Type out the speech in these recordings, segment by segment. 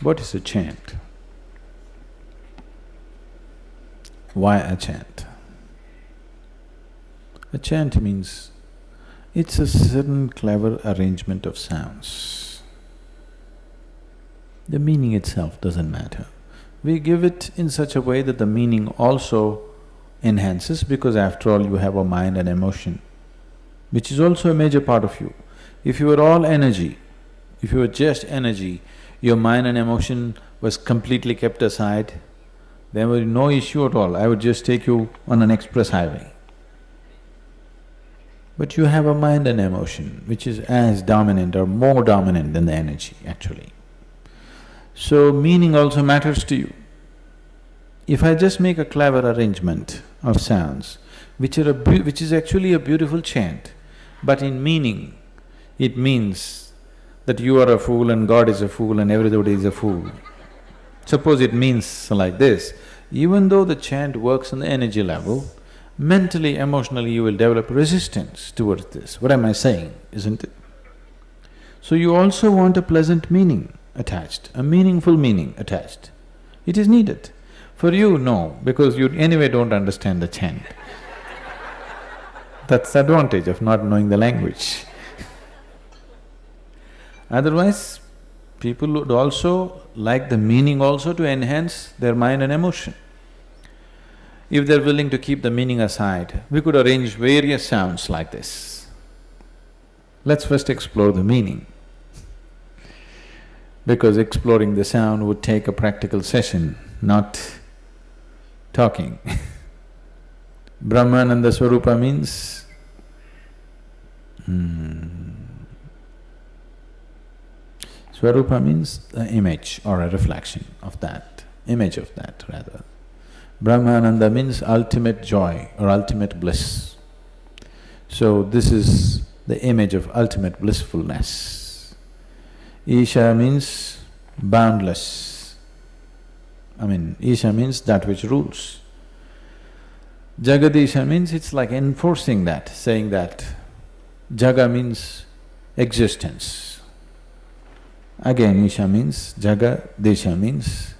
What is a chant? Why a chant? A chant means it's a certain clever arrangement of sounds. The meaning itself doesn't matter. We give it in such a way that the meaning also enhances because after all you have a mind and emotion, which is also a major part of you. If you were all energy, if you were just energy, your mind and emotion was completely kept aside, there was no issue at all, I would just take you on an express highway. But you have a mind and emotion which is as dominant or more dominant than the energy actually. So meaning also matters to you. If I just make a clever arrangement of sounds, which are a which is actually a beautiful chant, but in meaning, it means that you are a fool and God is a fool and everybody is a fool. Suppose it means like this, even though the chant works on the energy level, mentally, emotionally you will develop resistance towards this. What am I saying, isn't it? So you also want a pleasant meaning attached, a meaningful meaning attached. It is needed. For you, no, because you anyway don't understand the chant. That's the advantage of not knowing the language. Otherwise, people would also like the meaning also to enhance their mind and emotion. If they're willing to keep the meaning aside, we could arrange various sounds like this. Let's first explore the meaning. Because exploring the sound would take a practical session, not talking Brahmananda Swarupa means hmm, Swarupa means the image or a reflection of that, image of that rather. Brahmananda means ultimate joy or ultimate bliss. So this is the image of ultimate blissfulness. Isha means boundless. I mean, Isha means that which rules. Jagadisha means it's like enforcing that, saying that Jaga means existence. Again, Isha means Jaga, Desha means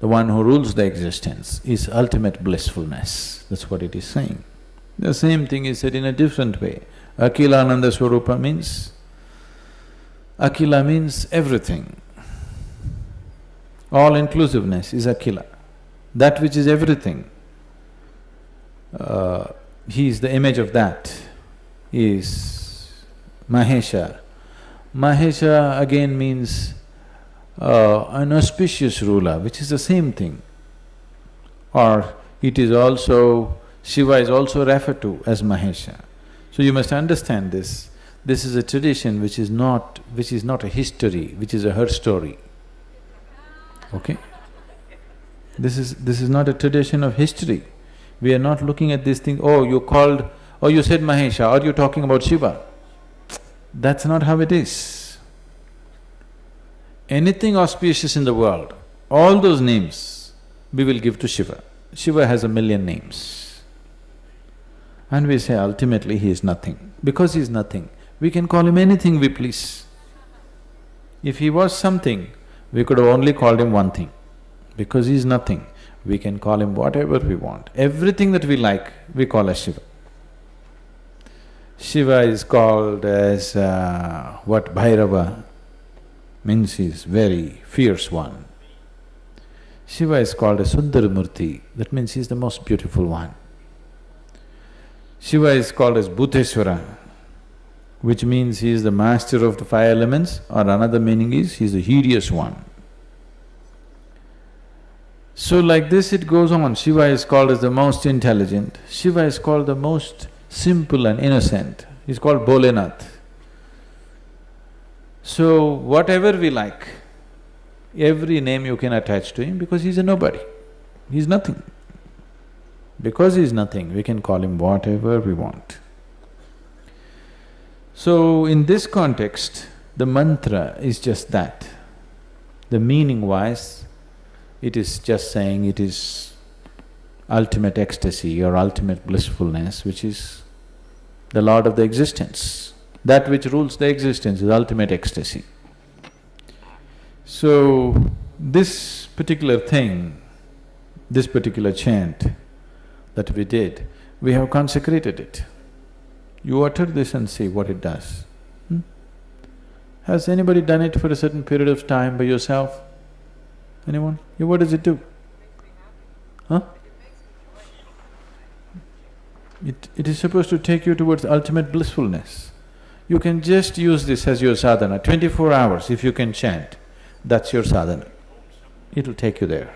the one who rules the existence is ultimate blissfulness, that's what it is saying. The same thing is said in a different way. Akhilananda Swarupa means, Akila means everything. All-inclusiveness is Akila, that which is everything. Uh, he is the image of that, he is Mahesha again means uh, an auspicious ruler, which is the same thing. Or it is also… Shiva is also referred to as Mahesha. So you must understand this. This is a tradition which is not… which is not a history, which is a her story. Okay? This is… this is not a tradition of history. We are not looking at this thing, oh, you called… oh, you said Mahesha, are you talking about Shiva? That's not how it is. Anything auspicious in the world, all those names we will give to Shiva. Shiva has a million names. And we say ultimately he is nothing. Because he is nothing, we can call him anything we please. If he was something, we could have only called him one thing. Because he is nothing, we can call him whatever we want. Everything that we like, we call as Shiva. Shiva is called as uh, what Bhairava means he's very fierce one. Shiva is called a Sundaramurti, that means he's the most beautiful one. Shiva is called as Bhuteshwara, which means he is the master of the five elements or another meaning is he's the hideous one. So like this it goes on, Shiva is called as the most intelligent, Shiva is called the most simple and innocent, he's called Bholenath. So whatever we like, every name you can attach to him because he's a nobody, he's nothing. Because he's nothing, we can call him whatever we want. So in this context, the mantra is just that. The meaning-wise, it is just saying it is ultimate ecstasy or ultimate blissfulness, which is the lord of the existence. That which rules the existence is ultimate ecstasy. So, This particular thing, this particular chant that we did, we have consecrated it. You utter this and see what it does. Hmm? Has anybody done it for a certain period of time by yourself? Anyone? Yeah, what does it do? Huh? It… it is supposed to take you towards ultimate blissfulness. You can just use this as your sadhana, twenty-four hours if you can chant, that's your sadhana. It'll take you there.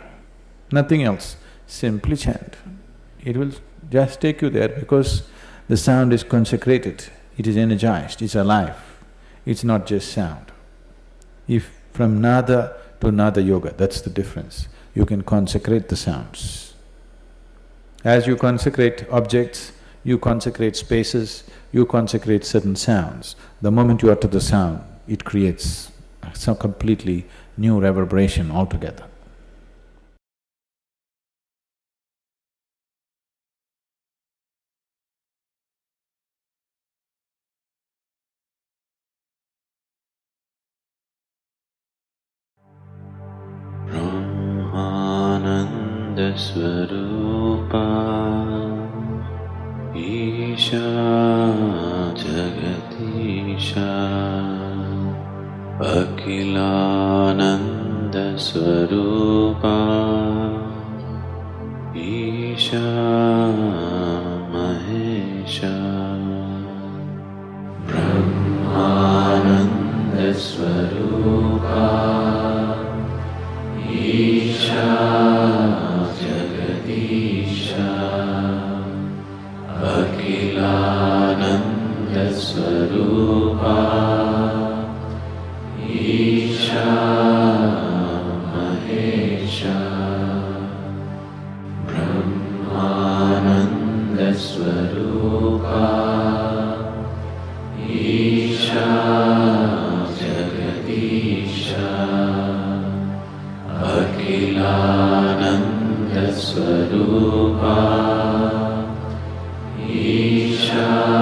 Nothing else, simply chant. It will just take you there because the sound is consecrated, it is energized, it's alive, it's not just sound. If from nada to nada yoga, that's the difference, you can consecrate the sounds. As you consecrate objects, you consecrate spaces, you consecrate certain sounds. The moment you utter the sound, it creates some completely new reverberation altogether. Brahmananda Swarupa Jagadisha अखिलानन्दस्वरूपा Isha Mahesha. ब्रह्मानन्दस्वरूपा Isha Swarupa Isha.